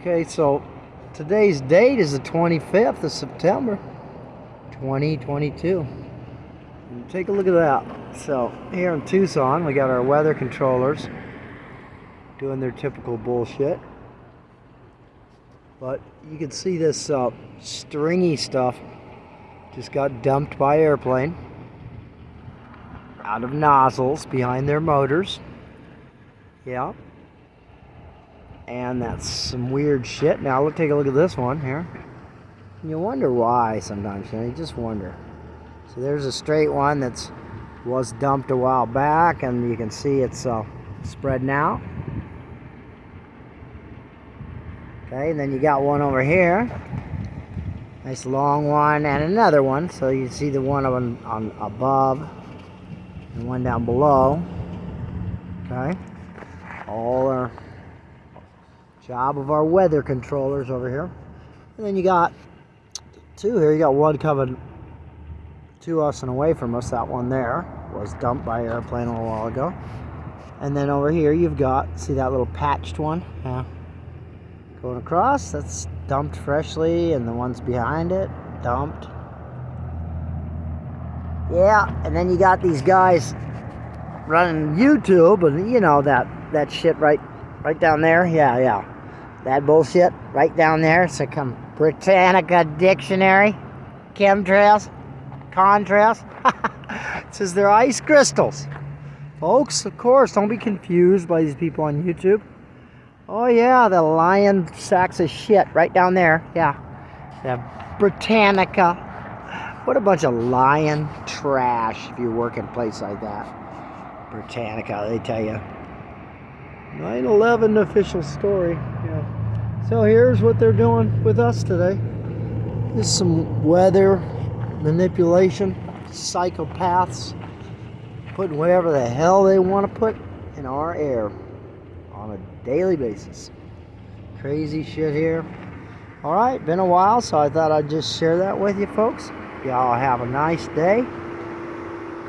Okay, so today's date is the 25th of September, 2022. And take a look at that. So here in Tucson, we got our weather controllers doing their typical bullshit. But you can see this uh, stringy stuff just got dumped by airplane out of nozzles behind their motors. Yeah. And that's some weird shit. Now let's take a look at this one here. You wonder why sometimes, you know, you just wonder. So there's a straight one that's was dumped a while back and you can see it's uh, spreading out. Okay, and then you got one over here. Nice long one and another one. So you see the one on, on above and one down below. Okay. All our job of our weather controllers over here. And then you got two here. You got one coming to us and away from us. That one there was dumped by airplane a little while ago. And then over here you've got, see that little patched one? Yeah. Going across, that's dumped freshly, and the ones behind it, dumped. Yeah, and then you got these guys running YouTube, and you know that that shit right, right down there. Yeah, yeah, that bullshit right down there. So come Britannica Dictionary, chemtrails, contrails. it says they're ice crystals, folks. Of course, don't be confused by these people on YouTube. Oh yeah, the lion sacks of shit right down there. Yeah, the Britannica. What a bunch of lion trash if you work in a place like that. Britannica, they tell you. 9-11 official story. So here's what they're doing with us today. This is some weather manipulation. Psychopaths putting whatever the hell they want to put in our air on a daily basis. Crazy shit here. Alright, been a while, so I thought I'd just share that with you folks. Y'all have a nice day.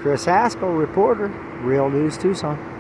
Chris Haskell, reporter, Real News Tucson.